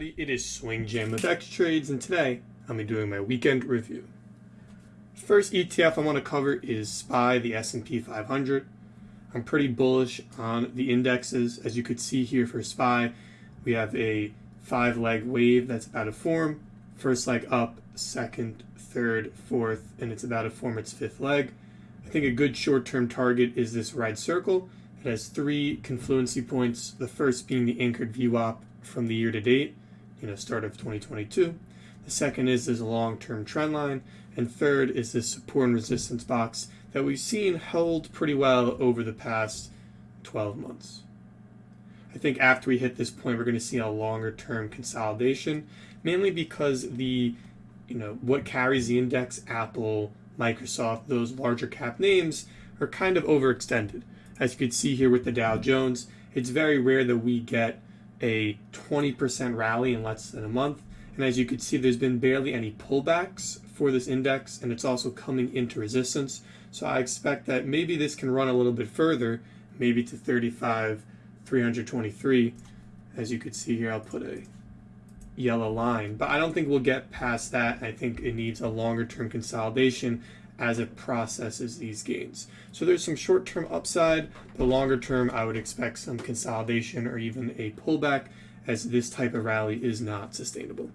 everybody, it is Swing Jam with X Trades, and today I'll be doing my weekend review. First ETF I want to cover is SPY, the S&P 500. I'm pretty bullish on the indexes. As you could see here for SPY, we have a five-leg wave that's about to form. First leg up, second, third, fourth, and it's about to form its fifth leg. I think a good short-term target is this red circle. It has three confluency points, the first being the anchored VWAP from the year to date, you know, start of 2022. The second is this long-term trend line, and third is this support and resistance box that we've seen held pretty well over the past 12 months. I think after we hit this point, we're going to see a longer term consolidation, mainly because the, you know, what carries the index, Apple, Microsoft, those larger cap names are kind of overextended. As you can see here with the Dow Jones, it's very rare that we get a 20% rally in less than a month. And as you can see, there's been barely any pullbacks for this index, and it's also coming into resistance. So I expect that maybe this can run a little bit further, maybe to 35, 323. As you can see here, I'll put a yellow line, but I don't think we'll get past that. I think it needs a longer term consolidation as it processes these gains. So there's some short-term upside, but longer term I would expect some consolidation or even a pullback as this type of rally is not sustainable.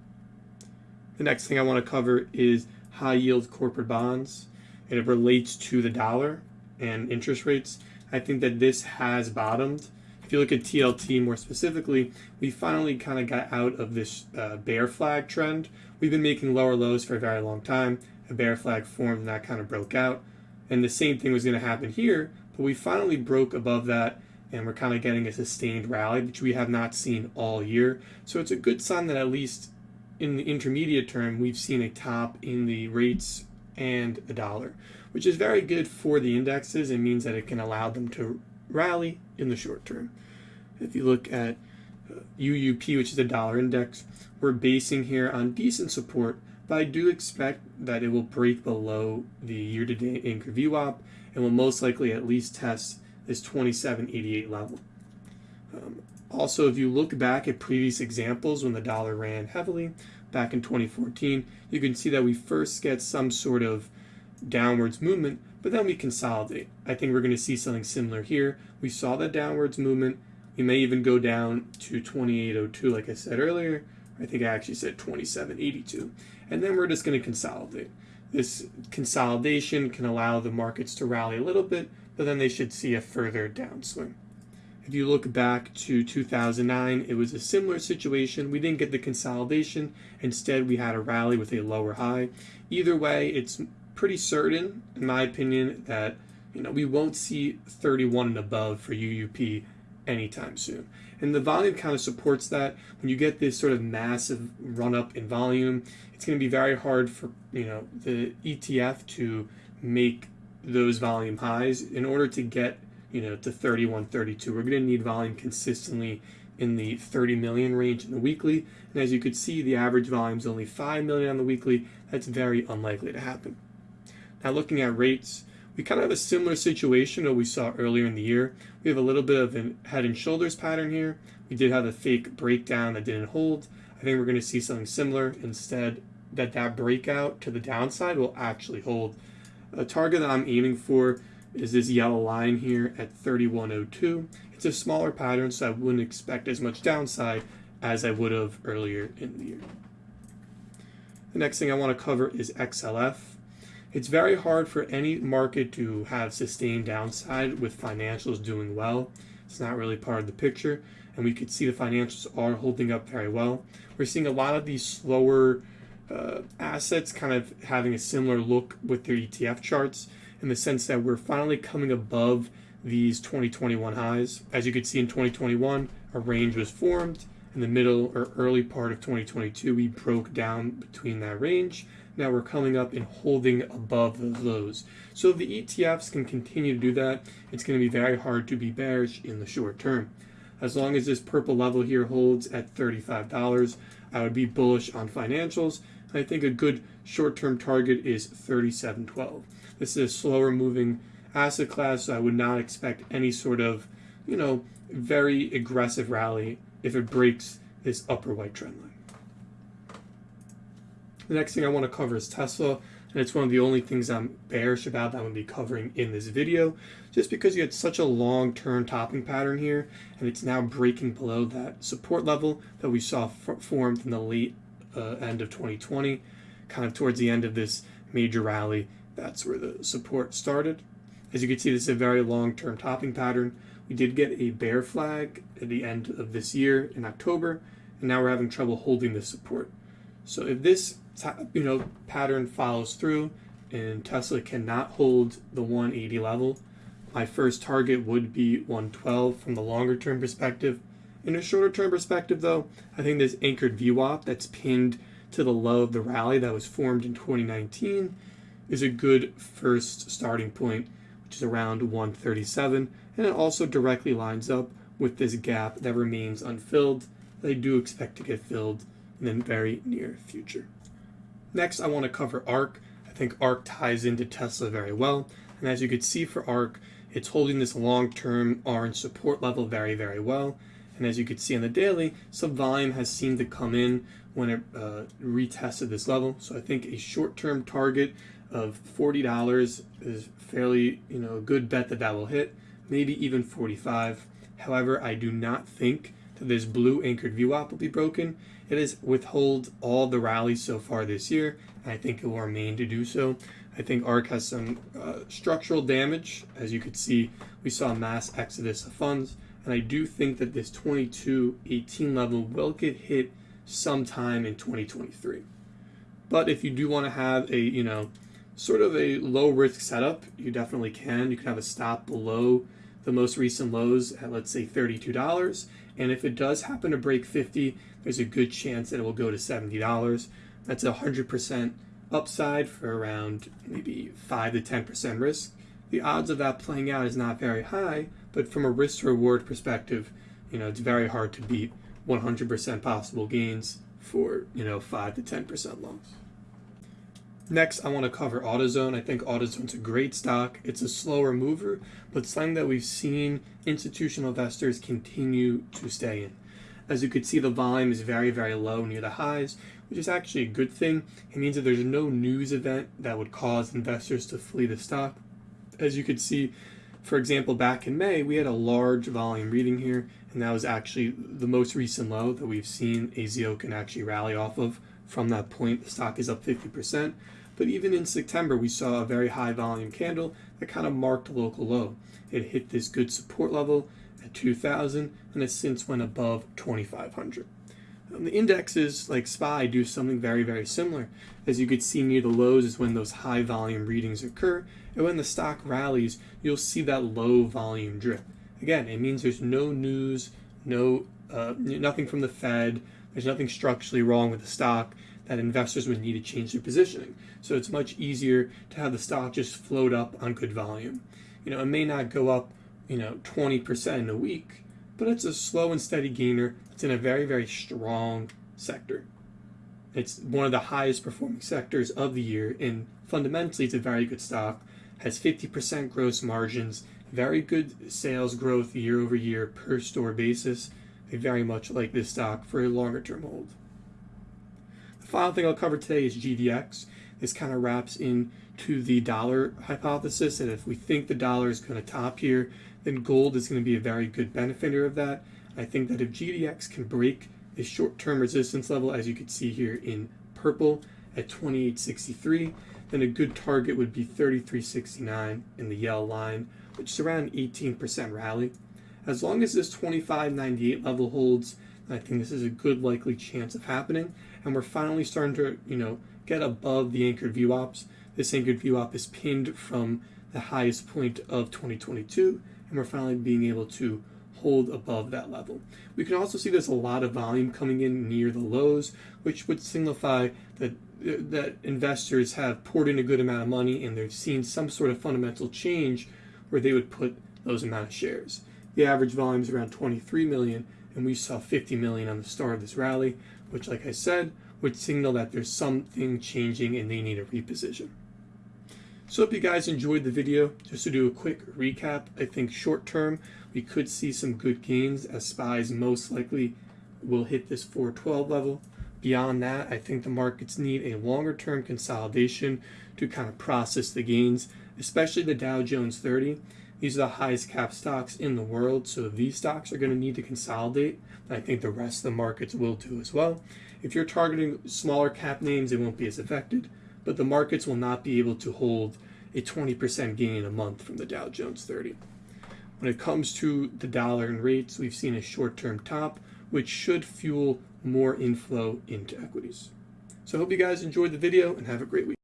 The next thing I want to cover is high yield corporate bonds. And it relates to the dollar and interest rates. I think that this has bottomed. If you look at TLT more specifically, we finally kind of got out of this uh, bear flag trend. We've been making lower lows for a very long time a bear flag formed and that kind of broke out. And the same thing was going to happen here, but we finally broke above that and we're kind of getting a sustained rally, which we have not seen all year. So it's a good sign that at least in the intermediate term, we've seen a top in the rates and the dollar, which is very good for the indexes. It means that it can allow them to rally in the short term. If you look at UUP, uh, which is a dollar index, we're basing here on decent support but I do expect that it will break below the year-to-date anchor VWAP and will most likely at least test this 2788 level. Um, also, if you look back at previous examples when the dollar ran heavily back in 2014, you can see that we first get some sort of downwards movement, but then we consolidate. I think we're going to see something similar here. We saw that downwards movement. We may even go down to 2802, like I said earlier, I think I actually said 2782. And then we're just going to consolidate. This consolidation can allow the markets to rally a little bit, but then they should see a further downswing. If you look back to 2009, it was a similar situation. We didn't get the consolidation. Instead, we had a rally with a lower high. Either way, it's pretty certain, in my opinion, that you know we won't see 31 and above for UUP anytime soon. And the volume kind of supports that. When you get this sort of massive run up in volume, it's going to be very hard for you know the ETF to make those volume highs. In order to get you know to 31 32 we're going to need volume consistently in the 30 million range in the weekly. And as you could see the average volume is only 5 million on the weekly. That's very unlikely to happen. Now looking at rates we kind of have a similar situation that we saw earlier in the year. We have a little bit of a head and shoulders pattern here. We did have a fake breakdown that didn't hold. I think we're going to see something similar instead that that breakout to the downside will actually hold. A target that I'm aiming for is this yellow line here at 3102. It's a smaller pattern, so I wouldn't expect as much downside as I would have earlier in the year. The next thing I want to cover is XLF. It's very hard for any market to have sustained downside with financials doing well. It's not really part of the picture, and we could see the financials are holding up very well. We're seeing a lot of these slower uh, assets kind of having a similar look with their ETF charts in the sense that we're finally coming above these 2021 highs. As you could see in 2021, a range was formed. In the middle or early part of 2022, we broke down between that range now we're coming up and holding above those lows. So the ETFs can continue to do that, it's going to be very hard to be bearish in the short term. As long as this purple level here holds at $35, I would be bullish on financials. I think a good short-term target is 37.12. This is a slower moving asset class, so I would not expect any sort of, you know, very aggressive rally if it breaks this upper white trend line. The next thing I want to cover is Tesla, and it's one of the only things I'm bearish about that I'm going to be covering in this video, just because you had such a long-term topping pattern here, and it's now breaking below that support level that we saw formed in the late uh, end of 2020, kind of towards the end of this major rally. That's where the support started. As you can see, this is a very long-term topping pattern. We did get a bear flag at the end of this year in October, and now we're having trouble holding this support. So if this you know pattern follows through and Tesla cannot hold the 180 level, my first target would be 112 from the longer term perspective. In a shorter term perspective, though, I think this anchored VWAP that's pinned to the low of the rally that was formed in 2019 is a good first starting point, which is around 137, and it also directly lines up with this gap that remains unfilled that I do expect to get filled in the very near future. Next, I want to cover ARK. I think ARK ties into Tesla very well, and as you can see for ARK, it's holding this long-term orange support level very, very well. And as you can see on the daily, some volume has seemed to come in when it uh, retested this level. So I think a short-term target of $40 is fairly, you know, a good bet that that will hit, maybe even 45. However, I do not think this blue anchored VWAP will be broken. It has withhold all the rallies so far this year, and I think it will remain to do so. I think ARK has some uh, structural damage. As you could see, we saw a mass exodus of funds, and I do think that this 22.18 level will get hit sometime in 2023. But if you do want to have a, you know, sort of a low risk setup, you definitely can. You can have a stop below the most recent lows at let's say $32 and if it does happen to break 50 there's a good chance that it will go to $70 that's a 100% upside for around maybe 5 to 10% risk. The odds of that playing out is not very high but from a risk reward perspective you know it's very hard to beat 100% possible gains for you know 5 to 10% loss Next, I want to cover AutoZone. I think AutoZone's a great stock. It's a slower mover, but something that we've seen institutional investors continue to stay in. As you can see, the volume is very, very low near the highs, which is actually a good thing. It means that there's no news event that would cause investors to flee the stock. As you could see, for example, back in May, we had a large volume reading here, and that was actually the most recent low that we've seen AZO can actually rally off of. From that point, the stock is up 50%. But even in September, we saw a very high volume candle that kind of marked a local low. It hit this good support level at 2000 and has since went above 2500. Um, the indexes like SPY do something very, very similar. As you could see near the lows is when those high volume readings occur, and when the stock rallies, you'll see that low volume drip. Again, it means there's no news, no uh, nothing from the Fed, there's nothing structurally wrong with the stock that investors would need to change their positioning. So it's much easier to have the stock just float up on good volume. You know, it may not go up, you know, 20% in a week, but it's a slow and steady gainer. It's in a very, very strong sector. It's one of the highest performing sectors of the year, and fundamentally, it's a very good stock. Has 50% gross margins, very good sales growth year over year per store basis. I very much like this stock for a longer term hold. The final thing I'll cover today is GDX. This kind of wraps into the dollar hypothesis, and if we think the dollar is going to top here, then gold is going to be a very good benefiter of that. I think that if GDX can break this short-term resistance level, as you can see here in purple at 28.63, then a good target would be 33.69 in the yellow line, which is around 18% rally. As long as this 25.98 level holds, I think this is a good likely chance of happening. And we're finally starting to, you know, get above the anchored VWAPs. This anchored VWAP is pinned from the highest point of 2022, and we're finally being able to hold above that level. We can also see there's a lot of volume coming in near the lows, which would signify that that investors have poured in a good amount of money and they've seen some sort of fundamental change where they would put those amount of shares. The average volume is around 23 million, and we saw 50 million on the start of this rally, which, like I said, would signal that there's something changing and they need a reposition. So hope you guys enjoyed the video. Just to do a quick recap, I think short term we could see some good gains as SPYs most likely will hit this 412 level. Beyond that, I think the markets need a longer term consolidation to kind of process the gains, especially the Dow Jones 30. These are the highest cap stocks in the world, so these stocks are going to need to consolidate. I think the rest of the markets will do as well. If you're targeting smaller cap names, it won't be as affected, but the markets will not be able to hold a 20% gain a month from the Dow Jones 30. When it comes to the dollar and rates, we've seen a short term top, which should fuel more inflow into equities. So I hope you guys enjoyed the video and have a great week.